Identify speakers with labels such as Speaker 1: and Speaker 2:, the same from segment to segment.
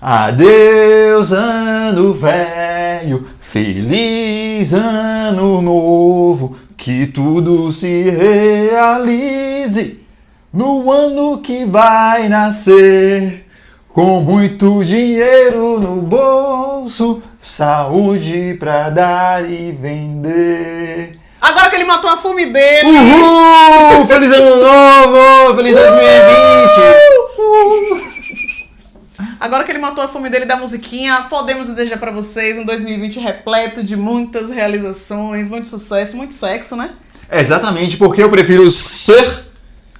Speaker 1: Adeus, ano velho, feliz ano novo, que tudo se realize no ano que vai nascer. Com muito dinheiro no bolso, saúde pra dar e vender.
Speaker 2: Agora que ele matou a fome dele!
Speaker 1: Uhul! Feliz ano novo! Feliz 2020!
Speaker 2: Agora que ele matou a fome dele da musiquinha, podemos desejar pra vocês um 2020 repleto de muitas realizações, muito sucesso, muito sexo, né?
Speaker 1: Exatamente, porque eu prefiro ser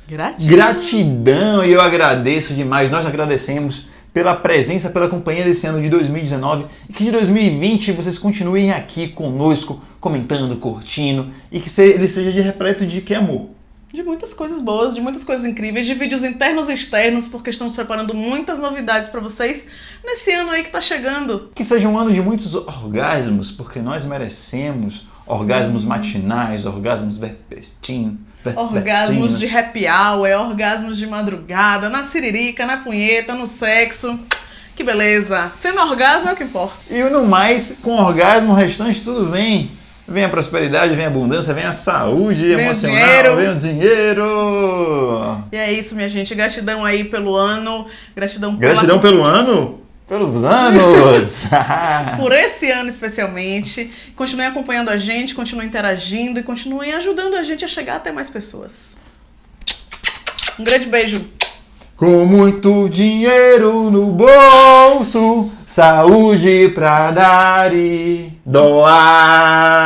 Speaker 2: Gratidão.
Speaker 1: gratidão e eu agradeço demais. Nós agradecemos pela presença, pela companhia desse ano de 2019 e que de 2020 vocês continuem aqui conosco, comentando, curtindo e que ele seja de repleto de que amor.
Speaker 2: De muitas coisas boas, de muitas coisas incríveis, de vídeos internos e externos, porque estamos preparando muitas novidades pra vocês nesse ano aí que tá chegando.
Speaker 1: Que seja um ano de muitos orgasmos, porque nós merecemos orgasmos matinais, orgasmos vespertinos.
Speaker 2: Orgasmos de happy hour, é orgasmos de madrugada, na siririca, na punheta, no sexo. Que beleza. Sendo orgasmo é o que importa.
Speaker 1: E no mais, com orgasmo, o restante tudo vem. Vem a prosperidade, vem a abundância, vem a saúde
Speaker 2: Vem o
Speaker 1: emocional,
Speaker 2: dinheiro.
Speaker 1: vem o dinheiro.
Speaker 2: E é isso, minha gente. Gratidão aí pelo ano. Gratidão, pela-
Speaker 1: Gratidão pelo ano, pelos anos.
Speaker 2: por esse ano especialmente. Continuem acompanhando a gente, continuem interagindo e continuem ajudando a gente a chegar até mais pessoas. Um grande beijo.
Speaker 1: Com muito dinheiro no bolso, saúde pra dar e doar.